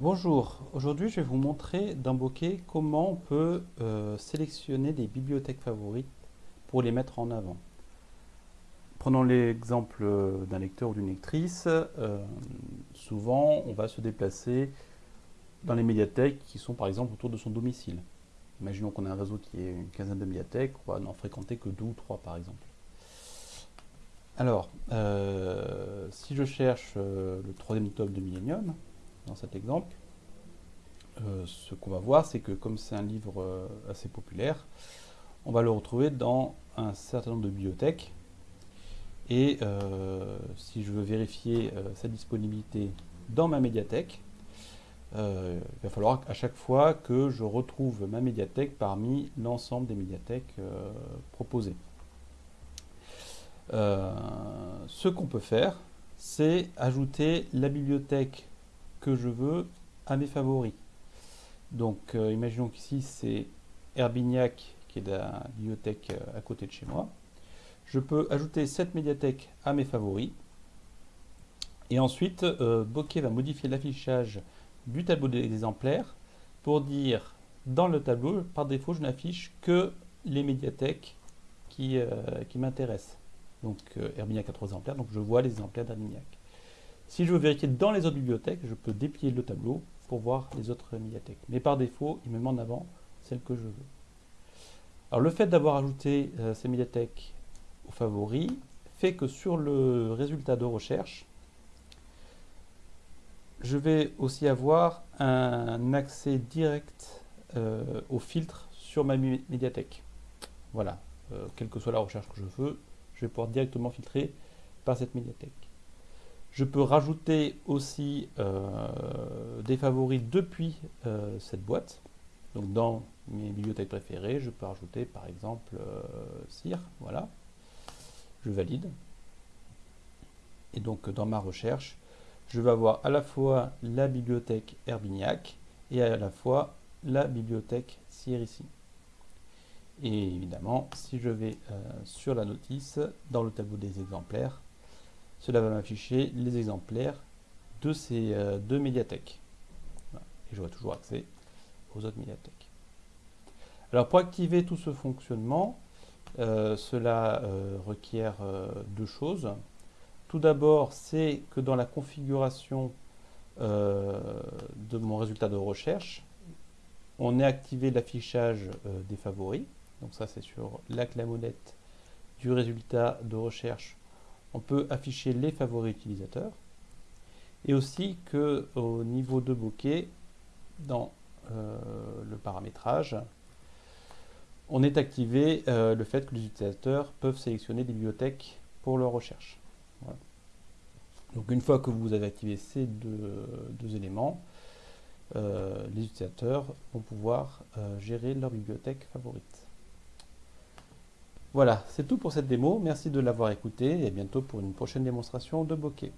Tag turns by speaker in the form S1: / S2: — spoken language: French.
S1: Bonjour, aujourd'hui je vais vous montrer dans Bokeh comment on peut euh, sélectionner des bibliothèques favorites pour les mettre en avant. Prenons l'exemple d'un lecteur ou d'une lectrice. Euh, souvent on va se déplacer dans les médiathèques qui sont par exemple autour de son domicile. Imaginons qu'on a un réseau qui est une quinzaine de médiathèques, on va n'en fréquenter que deux ou trois par exemple. Alors, euh, si je cherche le troisième tome de Millennium, dans cet exemple, euh, ce qu'on va voir, c'est que comme c'est un livre euh, assez populaire, on va le retrouver dans un certain nombre de bibliothèques. Et euh, si je veux vérifier sa disponibilité dans ma médiathèque, il va falloir à chaque fois que je retrouve ma médiathèque parmi l'ensemble des médiathèques proposées. ce qu'on peut faire, c'est ajouter la bibliothèque que je veux à mes favoris. Donc, euh, imaginons qu'ici, c'est Herbignac, qui est la bibliothèque euh, à côté de chez moi. Je peux ajouter cette médiathèque à mes favoris. Et ensuite, euh, Bokeh va modifier l'affichage du tableau des exemplaires pour dire, dans le tableau, par défaut, je n'affiche que les médiathèques qui, qui m'intéressent. Donc, Herbignac a trois exemplaires, donc je vois les exemplaires d'Herbignac. Si je veux vérifier dans les autres bibliothèques, je peux déplier le tableau pour voir les autres médiathèques. Mais par défaut, il me met en avant celle que je veux. Alors le fait d'avoir ajouté euh, ces médiathèques aux favoris fait que sur le résultat de recherche, je vais aussi avoir un accès direct euh, au filtre sur ma médiathèque. Voilà, euh, quelle que soit la recherche que je veux, je vais pouvoir directement filtrer par cette médiathèque. Je peux rajouter aussi euh, des favoris depuis euh, cette boîte. Donc dans mes bibliothèques préférées, je peux rajouter par exemple euh, voilà. Je valide. Et donc dans ma recherche, je vais avoir à la fois la bibliothèque Herbignac et à la fois la bibliothèque CIR ici. Et évidemment, si je vais euh, sur la notice, dans le tableau des exemplaires, cela va m'afficher les exemplaires de ces euh, deux médiathèques. Et j'aurai toujours accès aux autres médiathèques. Alors pour activer tout ce fonctionnement, euh, cela euh, requiert deux choses. Tout d'abord, c'est que dans la configuration de mon résultat de recherche, on ait activé l'affichage des favoris. Donc ça, c'est sur la clamonette du résultat de recherche on peut afficher les favoris utilisateurs et aussi que au niveau de bokeh, dans euh, le paramétrage, on ait activé euh, le fait que les utilisateurs peuvent sélectionner des bibliothèques pour leur recherche. Donc une fois que vous avez activé ces deux, éléments, euh, les utilisateurs vont pouvoir gérer leur bibliothèque favorite. Voilà, c'est tout pour cette démo. Merci de l'avoir écouté et à bientôt pour une prochaine démonstration de bokeh.